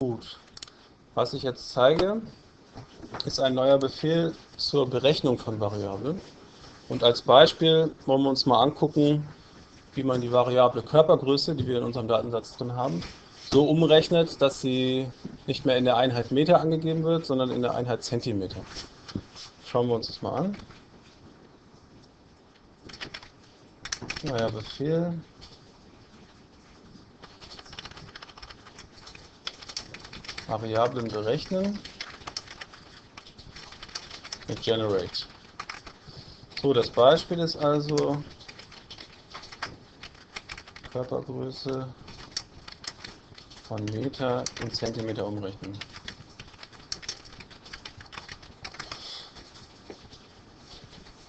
Gut. Was ich jetzt zeige, ist ein neuer Befehl zur Berechnung von Variablen. Und als Beispiel wollen wir uns mal angucken, wie man die Variable Körpergröße, die wir in unserem Datensatz drin haben, so umrechnet, dass sie nicht mehr in der Einheit Meter angegeben wird, sondern in der Einheit Zentimeter. Schauen wir uns das mal an. Neuer Befehl. Variablen berechnen mit Generate. So, das Beispiel ist also Körpergröße von Meter in Zentimeter umrechnen.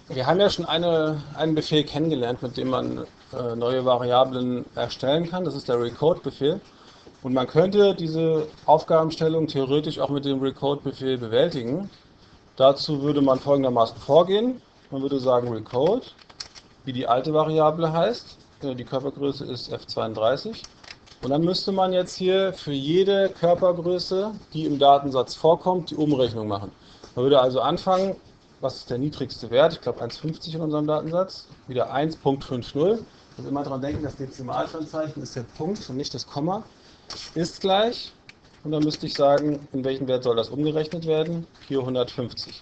Wir haben ja schon eine, einen Befehl kennengelernt, mit dem man äh, neue Variablen erstellen kann. Das ist der Recode-Befehl. Und man könnte diese Aufgabenstellung theoretisch auch mit dem Recode-Befehl bewältigen. Dazu würde man folgendermaßen vorgehen. Man würde sagen Recode, wie die alte Variable heißt. Äh, die Körpergröße ist F32. Und dann müsste man jetzt hier für jede Körpergröße, die im Datensatz vorkommt, die Umrechnung machen. Man würde also anfangen, was ist der niedrigste Wert? Ich glaube 1,50 in unserem Datensatz. Wieder 1.50. Und immer daran denken, das Dezimalsternzeichen ist der Punkt und nicht das Komma ist gleich. Und dann müsste ich sagen, in welchen Wert soll das umgerechnet werden? 450.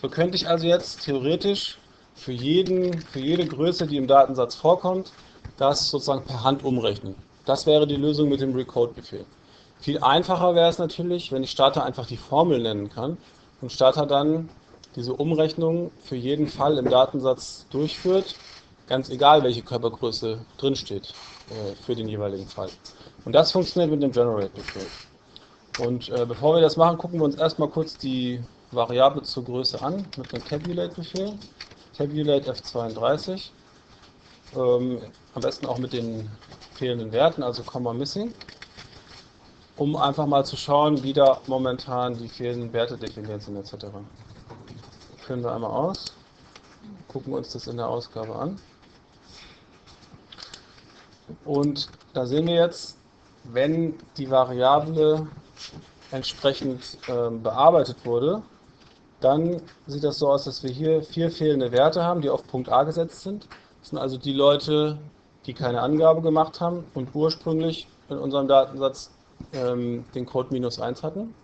So könnte ich also jetzt theoretisch für, jeden, für jede Größe, die im Datensatz vorkommt, das sozusagen per Hand umrechnen. Das wäre die Lösung mit dem Recode-Befehl. Viel einfacher wäre es natürlich, wenn ich Starter einfach die Formel nennen kann und Starter dann diese Umrechnung für jeden Fall im Datensatz durchführt, ganz egal welche Körpergröße drinsteht äh, für den jeweiligen Fall. Und das funktioniert mit dem Generate-Befehl. Und äh, bevor wir das machen, gucken wir uns erstmal kurz die Variable zur Größe an mit dem Tabulate-Befehl. Tabulate F32. Ähm, am besten auch mit den fehlenden Werten, also Komma Missing, um einfach mal zu schauen, wie da momentan die fehlenden Werte definiert sind etc. Führen wir einmal aus, gucken uns das in der Ausgabe an. Und da sehen wir jetzt, wenn die Variable entsprechend äh, bearbeitet wurde, dann sieht das so aus, dass wir hier vier fehlende Werte haben, die auf Punkt A gesetzt sind. Das sind also die Leute, die keine Angabe gemacht haben und ursprünglich in unserem Datensatz ähm, den Code minus 1 hatten.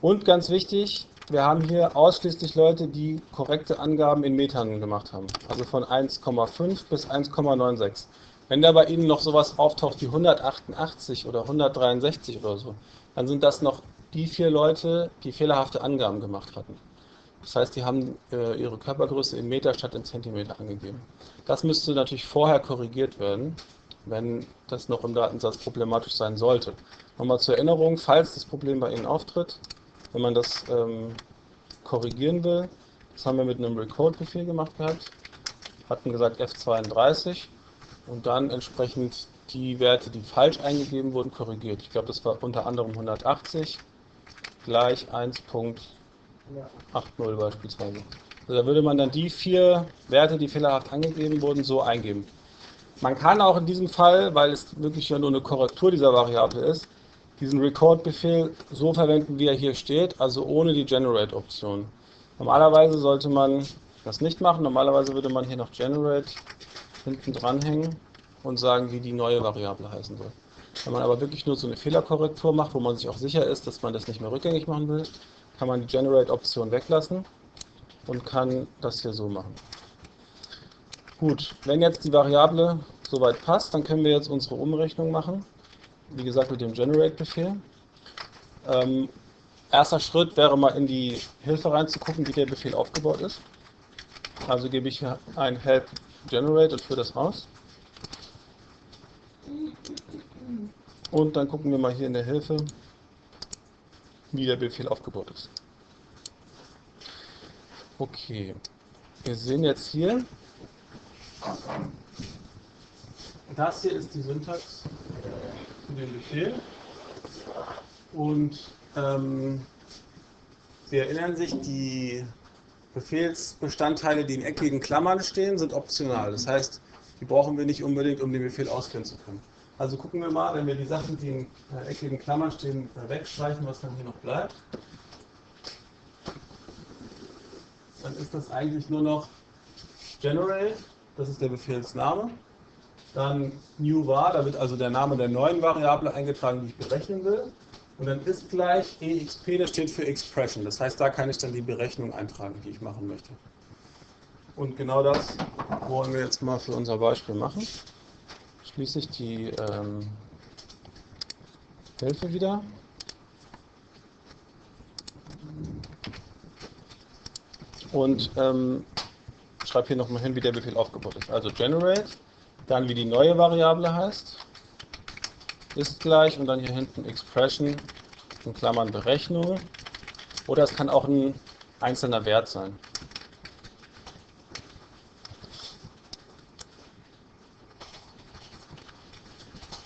Und ganz wichtig, wir haben hier ausschließlich Leute, die korrekte Angaben in Metern gemacht haben. Also von 1,5 bis 1,96. Wenn da bei Ihnen noch sowas auftaucht wie 188 oder 163 oder so, dann sind das noch die vier Leute, die fehlerhafte Angaben gemacht hatten. Das heißt, die haben äh, ihre Körpergröße in Meter statt in Zentimeter angegeben. Das müsste natürlich vorher korrigiert werden, wenn das noch im Datensatz problematisch sein sollte. Nochmal zur Erinnerung, falls das Problem bei Ihnen auftritt, wenn man das ähm, korrigieren will, das haben wir mit einem Recode-Befehl gemacht gehabt, hatten gesagt F32 und dann entsprechend die Werte, die falsch eingegeben wurden, korrigiert. Ich glaube, das war unter anderem 180 gleich 1.80 beispielsweise. Also da würde man dann die vier Werte, die fehlerhaft angegeben wurden, so eingeben. Man kann auch in diesem Fall, weil es wirklich ja nur eine Korrektur dieser Variable ist, diesen Record-Befehl so verwenden, wie er hier steht, also ohne die Generate-Option. Normalerweise sollte man das nicht machen. Normalerweise würde man hier noch Generate hinten dranhängen und sagen, wie die neue Variable heißen soll. Wenn man aber wirklich nur so eine Fehlerkorrektur macht, wo man sich auch sicher ist, dass man das nicht mehr rückgängig machen will, kann man die Generate-Option weglassen und kann das hier so machen. Gut, wenn jetzt die Variable soweit passt, dann können wir jetzt unsere Umrechnung machen. Wie gesagt, mit dem Generate-Befehl. Ähm, erster Schritt wäre mal in die Hilfe reinzugucken, wie der Befehl aufgebaut ist. Also gebe ich ein help generate und führe das aus. Und dann gucken wir mal hier in der Hilfe, wie der Befehl aufgebaut ist. Okay, wir sehen jetzt hier, das hier ist die Syntax für den Befehl. Und ähm, Sie erinnern sich, die Befehlsbestandteile, die in eckigen Klammern stehen, sind optional. Das heißt, die brauchen wir nicht unbedingt, um den Befehl ausführen zu können. Also gucken wir mal, wenn wir die Sachen, die in äh, eckigen Klammern stehen, äh, wegstreichen, was dann hier noch bleibt. Dann ist das eigentlich nur noch General, das ist der Befehlsname. Dann new var, da wird also der Name der neuen Variable eingetragen, die ich berechnen will. Und dann ist gleich exp, das steht für Expression. Das heißt, da kann ich dann die Berechnung eintragen, die ich machen möchte. Und genau das wollen wir jetzt mal für unser Beispiel machen. Schließe ich die ähm, Hilfe wieder. Und ähm, schreibe hier nochmal hin, wie der Befehl aufgebaut ist. Also generate, dann wie die neue Variable heißt, ist gleich und dann hier hinten expression in Klammern Berechnung. Oder es kann auch ein einzelner Wert sein.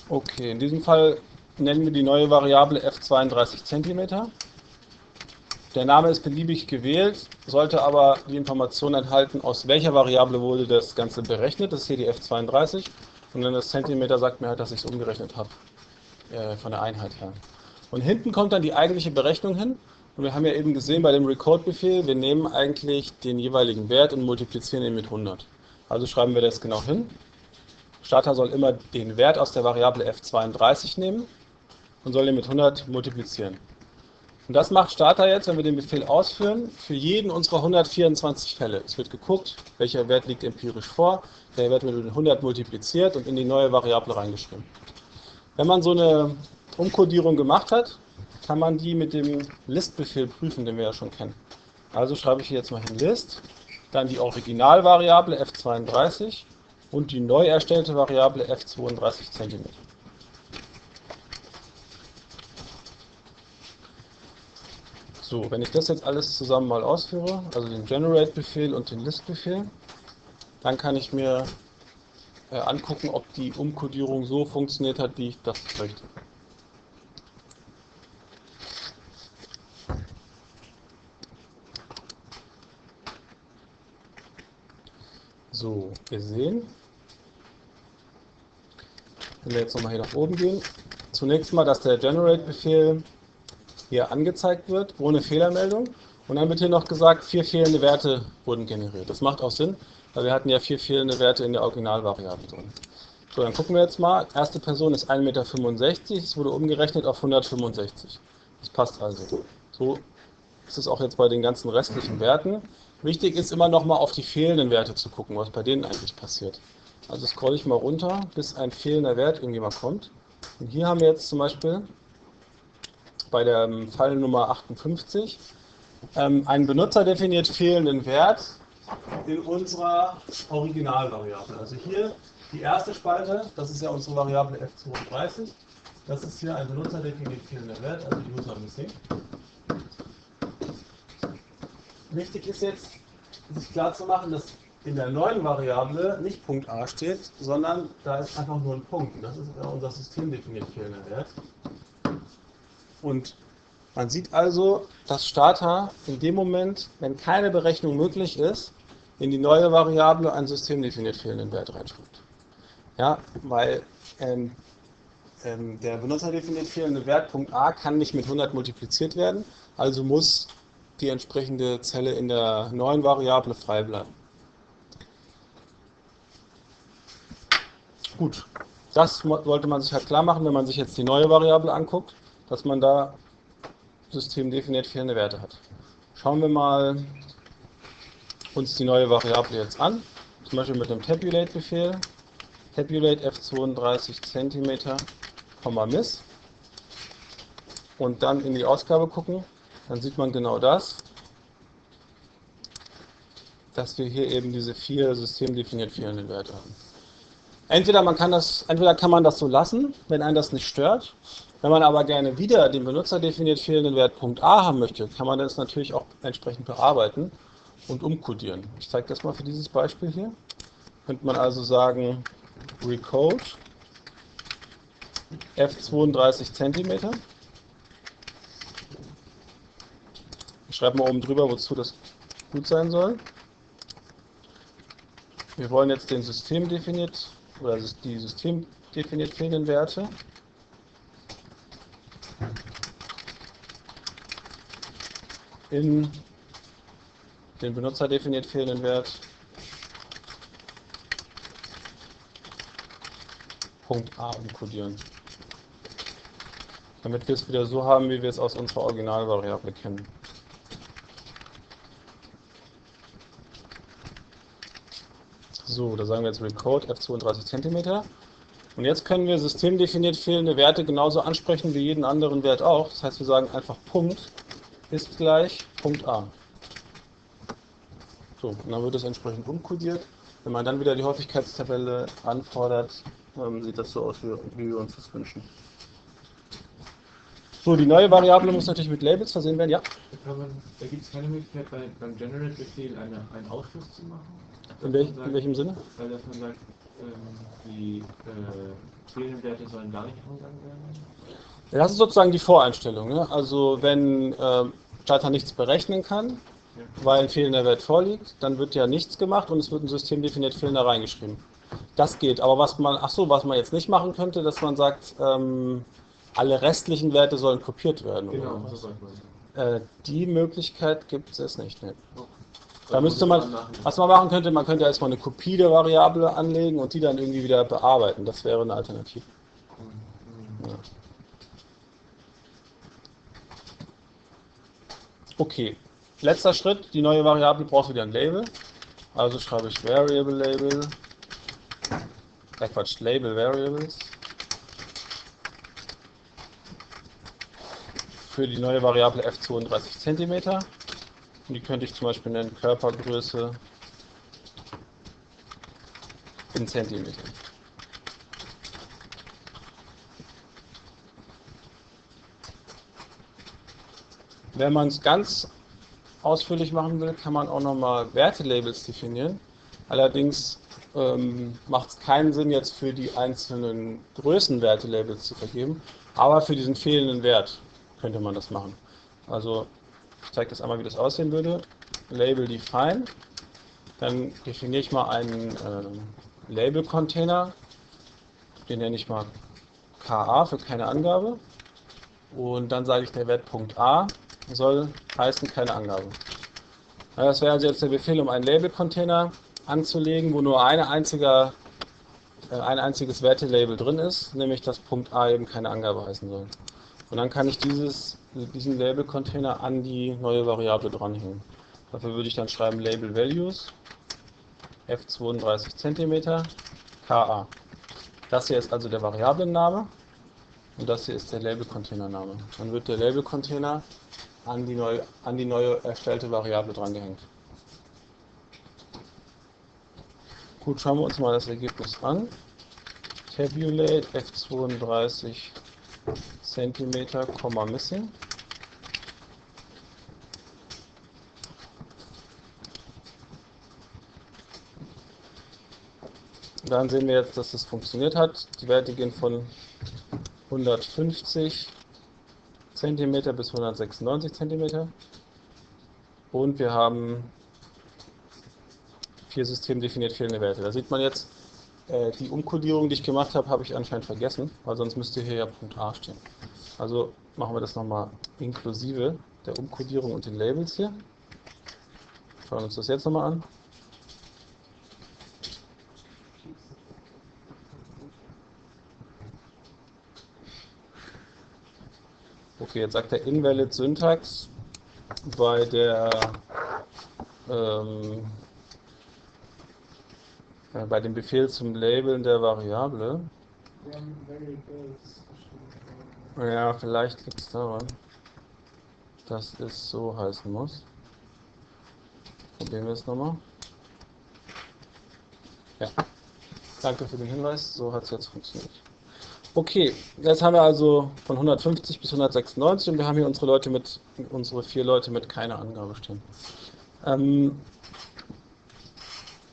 Okay, in diesem Fall nennen wir die neue Variable f32 cm. Der Name ist beliebig gewählt, sollte aber die Information enthalten, aus welcher Variable wurde das Ganze berechnet. Das ist hier die f32. Und dann das Zentimeter sagt mir halt, dass ich es umgerechnet habe äh, von der Einheit her. Und hinten kommt dann die eigentliche Berechnung hin. Und wir haben ja eben gesehen bei dem Record-Befehl, wir nehmen eigentlich den jeweiligen Wert und multiplizieren ihn mit 100. Also schreiben wir das genau hin. Starter soll immer den Wert aus der Variable f32 nehmen und soll ihn mit 100 multiplizieren. Und das macht Starter jetzt, wenn wir den Befehl ausführen, für jeden unserer 124 Fälle. Es wird geguckt, welcher Wert liegt empirisch vor, der Wert wird mit 100 multipliziert und in die neue Variable reingeschrieben. Wenn man so eine Umkodierung gemacht hat, kann man die mit dem List-Befehl prüfen, den wir ja schon kennen. Also schreibe ich hier jetzt mal hin List, dann die Originalvariable f32 und die neu erstellte Variable f32 cm. So, wenn ich das jetzt alles zusammen mal ausführe, also den Generate-Befehl und den List-Befehl, dann kann ich mir äh, angucken, ob die Umkodierung so funktioniert hat, wie ich das möchte. So, wir sehen, wenn wir jetzt nochmal hier nach oben gehen, zunächst mal, dass der Generate-Befehl hier angezeigt wird, ohne Fehlermeldung. Und dann wird hier noch gesagt, vier fehlende Werte wurden generiert. Das macht auch Sinn, weil wir hatten ja vier fehlende Werte in der Originalvariable drin. So, dann gucken wir jetzt mal. Erste Person ist 1,65 Meter, es wurde umgerechnet auf 165. Das passt also. So ist es auch jetzt bei den ganzen restlichen Werten. Wichtig ist immer noch mal auf die fehlenden Werte zu gucken, was bei denen eigentlich passiert. Also scrolle ich mal runter, bis ein fehlender Wert irgendwie mal kommt. Und hier haben wir jetzt zum Beispiel bei der Fall Nummer 58 ähm, einen benutzerdefiniert fehlenden Wert in unserer Originalvariable. Also hier die erste Spalte, das ist ja unsere Variable f32. Das ist hier ein benutzerdefiniert fehlender Wert, also User Missing. Wichtig ist jetzt, sich klar zu machen, dass in der neuen Variable nicht Punkt a steht, sondern da ist einfach nur ein Punkt. Das ist unser systemdefiniert fehlender Wert. Und man sieht also, dass Starter in dem Moment, wenn keine Berechnung möglich ist, in die neue Variable einen systemdefiniert fehlenden Wert reinschreibt. Ja, weil ähm, ähm, der benutzerdefiniert fehlende Wert Punkt a kann nicht mit 100 multipliziert werden, also muss die entsprechende Zelle in der neuen Variable frei bleiben. Gut, das sollte man sich halt klar machen, wenn man sich jetzt die neue Variable anguckt, dass man da systemdefiniert fehlende Werte hat. Schauen wir mal uns die neue Variable jetzt an, zum Beispiel mit dem Tabulate-Befehl, Tabulate f32 cm, miss. Und dann in die Ausgabe gucken. Dann sieht man genau das, dass wir hier eben diese vier systemdefiniert fehlenden Werte haben. Entweder, man kann das, entweder kann man das so lassen, wenn einen das nicht stört. Wenn man aber gerne wieder den benutzerdefiniert fehlenden Wert Punkt A haben möchte, kann man das natürlich auch entsprechend bearbeiten und umkodieren. Ich zeige das mal für dieses Beispiel hier. Könnte man also sagen, recode f32 cm Ich schreibe mal oben drüber, wozu das gut sein soll. Wir wollen jetzt den System definiert oder die System definiert fehlenden Werte. in den Benutzer definiert fehlenden Wert Punkt A umkodieren. Damit wir es wieder so haben, wie wir es aus unserer Originalvariable kennen. So, da sagen wir jetzt Recode f32 cm. Und jetzt können wir systemdefiniert fehlende Werte genauso ansprechen wie jeden anderen Wert auch. Das heißt, wir sagen einfach Punkt ist gleich Punkt A. So, und dann wird es entsprechend umkodiert. Wenn man dann wieder die Häufigkeitstabelle anfordert, ähm, sieht das so aus, wie, wir uns das wünschen. So, die neue Variable muss natürlich mit Labels versehen werden, ja? Man, da gibt es keine Möglichkeit bei, beim Generate-Befehl eine, einen Ausschluss zu machen? In, welch, sagt, in, welchem Sinne? Weil dass man sagt, ähm, die äh, fehlenden Werte sollen gar nicht angegangen werden? Das ist sozusagen die Voreinstellung. Ne? Also wenn äh, Starter nichts berechnen kann, weil ein fehlender Wert vorliegt, dann wird ja nichts gemacht und es wird ein System definiert fehlender reingeschrieben. Das geht. Aber was man, ach so, was man jetzt nicht machen könnte, dass man sagt, ähm, alle restlichen Werte sollen kopiert werden. Genau, das äh, Die Möglichkeit gibt es nicht. Ne? Da also müsste man, was man machen könnte, man könnte erstmal eine Kopie der Variable anlegen und die dann irgendwie wieder bearbeiten. Das wäre eine Alternative. Mhm. Ja. Okay, letzter Schritt, die neue Variable braucht wieder ein Label. Also schreibe ich Variable Label, äh Quatsch, Label Variables. Für die neue Variable f32 cm. Und die könnte ich zum Beispiel nennen Körpergröße in Zentimeter. Wenn man es ganz ausführlich machen will, kann man auch nochmal Wertelabels definieren. Allerdings ähm, macht es keinen Sinn, jetzt für die einzelnen Größen Wertelabels zu vergeben, aber für diesen fehlenden Wert könnte man das machen. Also ich zeige das einmal, wie das aussehen würde. Label define. Dann definiere ich mal einen äh, Label-Container. Den nenne ich mal KA für keine Angabe. Und dann sage ich der Wert Punkt A soll heißen keine Angabe. Das wäre also jetzt der Befehl, um einen Label-Container anzulegen, wo nur eine einzige, äh, ein einziges Wertelabel drin ist, nämlich dass Punkt A eben keine Angabe heißen soll. Und dann kann ich dieses, diesen Label-Container an die neue Variable dranhängen. Dafür würde ich dann schreiben Label Values f32 cm ka. Das hier ist also der Variablenname und das hier ist der Label-Container-Name. Dann wird der Label-Container an die, neu, an die neue erstellte Variable drangehängt. Gut, schauen wir uns mal das Ergebnis an. Tabulate f32 cm, missing. Dann sehen wir jetzt, dass das funktioniert hat. Die Werte gehen von 150 cm bis 196 cm. Und wir haben vier systemdefiniert fehlende Werte. Da sieht man jetzt, äh, die Umkodierung, die ich gemacht habe, habe ich anscheinend vergessen, weil sonst müsste hier ja Punkt A stehen. Also machen wir das nochmal inklusive der Umkodierung und den Labels hier. Schauen uns das jetzt nochmal an. Okay, jetzt sagt er Invalid Syntax bei der ähm, äh, bei dem Befehl zum Labeln der Variable. Ja, vielleicht liegt es daran, dass es so heißen muss. Probieren wir es nochmal. Ja, danke für den Hinweis, so hat es jetzt funktioniert. Okay, jetzt haben wir also von 150 bis 196 und wir haben hier unsere Leute mit, unsere vier Leute mit keiner Angabe stehen. Ähm,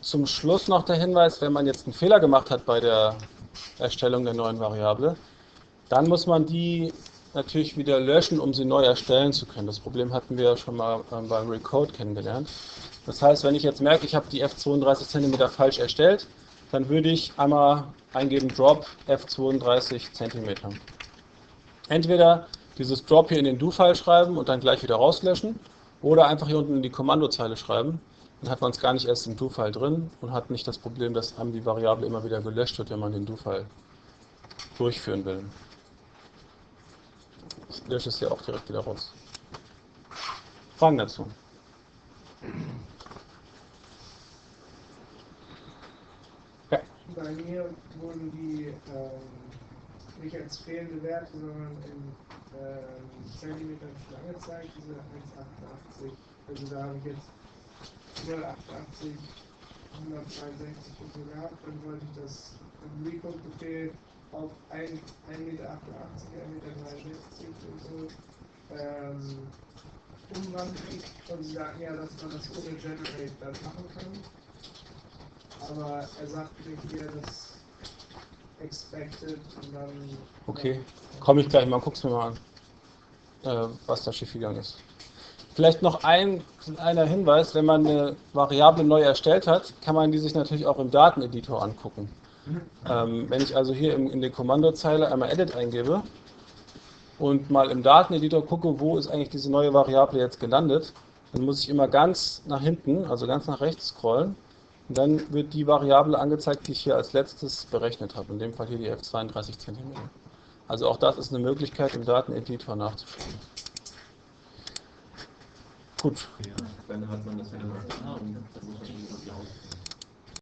zum Schluss noch der Hinweis, wenn man jetzt einen Fehler gemacht hat bei der Erstellung der neuen Variable, dann muss man die natürlich wieder löschen, um sie neu erstellen zu können. Das Problem hatten wir ja schon mal ähm, beim Recode kennengelernt. Das heißt, wenn ich jetzt merke, ich habe die F32 cm falsch erstellt, dann würde ich einmal eingeben Drop F32 cm. Entweder dieses Drop hier in den Do-File schreiben und dann gleich wieder rauslöschen oder einfach hier unten in die Kommandozeile schreiben. Dann hat man es gar nicht erst im Do-File drin und hat nicht das Problem, dass einem die Variable immer wieder gelöscht wird, wenn man den Do-File durchführen will. Ich lösche es hier auch direkt wieder raus. Fragen dazu? Bei mir wurden die ähm, nicht als fehlende Werte, sondern in ähm, Zentimetern schon angezeigt, diese 1,88. Also da habe ich jetzt 0,88, 162 und so gehabt, dann wollte ich das im Recode-Befehl auf 1,88 Meter, 1,63 Meter und so ähm, umwandeln. Und sie sagten ja, dass man das ohne Generate dann machen kann. Aber er sagt mir hier, dass expected und dann. Okay, komme ich gleich mal, guck's mir mal an, äh, was da schiefgegangen ist. Vielleicht noch ein kleiner Hinweis, wenn man eine Variable neu erstellt hat, kann man die sich natürlich auch im Dateneditor angucken. Ähm, wenn ich also hier in, in der Kommandozeile einmal Edit eingebe und mal im Dateneditor gucke, wo ist eigentlich diese neue Variable jetzt gelandet, dann muss ich immer ganz nach hinten, also ganz nach rechts scrollen dann wird die Variable angezeigt, die ich hier als letztes berechnet habe, in dem Fall hier die F32 cm. Also auch das ist eine Möglichkeit, im Dateneditor nachzuschauen. Gut. Ja, dann hat man das ja